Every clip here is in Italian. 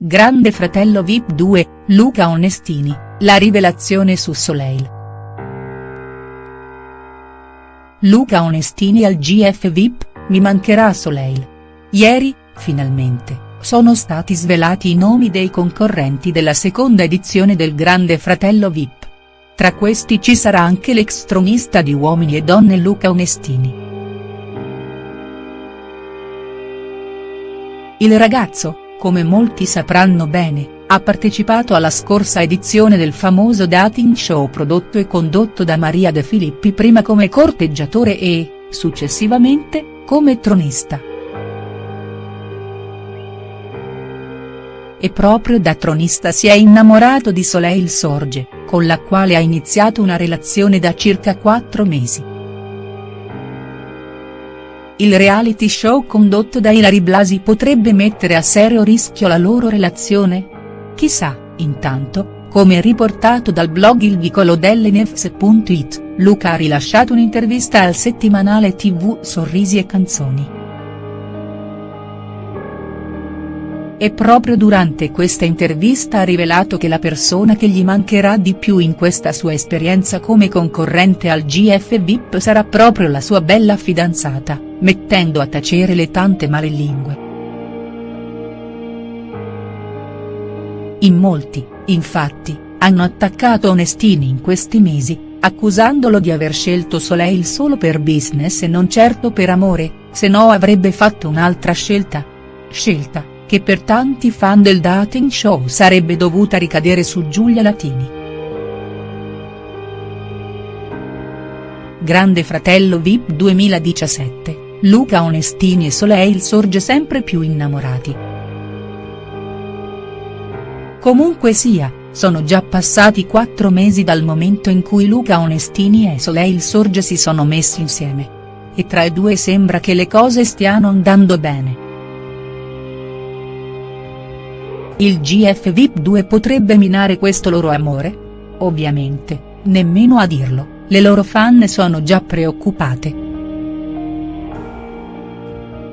Grande Fratello Vip 2, Luca Onestini, la rivelazione su Soleil. Luca Onestini al GF Vip, mi mancherà Soleil. Ieri, finalmente, sono stati svelati i nomi dei concorrenti della seconda edizione del Grande Fratello Vip. Tra questi ci sarà anche l'ex tronista di Uomini e Donne Luca Onestini. Il ragazzo, come molti sapranno bene, ha partecipato alla scorsa edizione del famoso dating show prodotto e condotto da Maria De Filippi prima come corteggiatore e, successivamente, come tronista. E proprio da tronista si è innamorato di Soleil Sorge, con la quale ha iniziato una relazione da circa quattro mesi. Il reality show condotto da Ilari Blasi potrebbe mettere a serio rischio la loro relazione? Chissà, intanto, come riportato dal blog Il Vicolo dell'Nefs.it, Luca ha rilasciato un'intervista al settimanale tv Sorrisi e Canzoni. E proprio durante questa intervista ha rivelato che la persona che gli mancherà di più in questa sua esperienza come concorrente al GF VIP sarà proprio la sua bella fidanzata, mettendo a tacere le tante malelingue. In molti, infatti, hanno attaccato Onestini in questi mesi, accusandolo di aver scelto Soleil solo per business e non certo per amore, se no avrebbe fatto un'altra scelta. Scelta che per tanti fan del dating show sarebbe dovuta ricadere su Giulia Latini. Grande Fratello Vip 2017, Luca Onestini e Soleil sorge sempre più innamorati. Comunque sia, sono già passati quattro mesi dal momento in cui Luca Onestini e Soleil Sorge si sono messi insieme. E tra i due sembra che le cose stiano andando bene. Il GF VIP 2 potrebbe minare questo loro amore? Ovviamente, nemmeno a dirlo, le loro fan sono già preoccupate.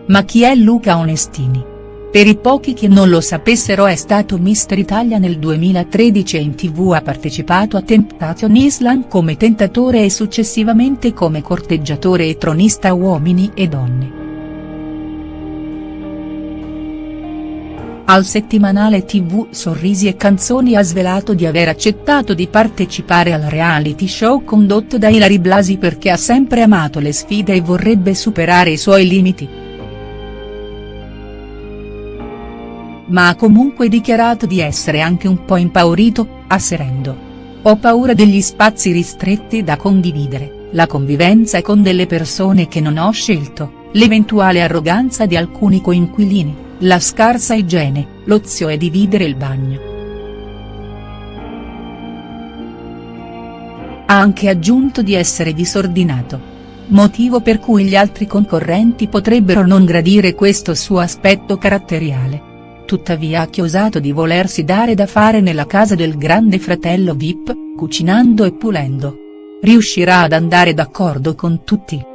Ma chi è Luca Onestini? Per i pochi che non lo sapessero è stato Mister Italia nel 2013 e in tv ha partecipato a Temptation Island come tentatore e successivamente come corteggiatore e tronista uomini e donne. Al settimanale tv Sorrisi e Canzoni ha svelato di aver accettato di partecipare al reality show condotto da Ilari Blasi perché ha sempre amato le sfide e vorrebbe superare i suoi limiti. Ma ha comunque dichiarato di essere anche un po' impaurito, asserendo. Ho paura degli spazi ristretti da condividere, la convivenza con delle persone che non ho scelto, l'eventuale arroganza di alcuni coinquilini la scarsa igiene, l'ozio e dividere il bagno. Ha anche aggiunto di essere disordinato. Motivo per cui gli altri concorrenti potrebbero non gradire questo suo aspetto caratteriale. Tuttavia ha chiosato di volersi dare da fare nella casa del grande fratello Vip, cucinando e pulendo. Riuscirà ad andare d'accordo con tutti.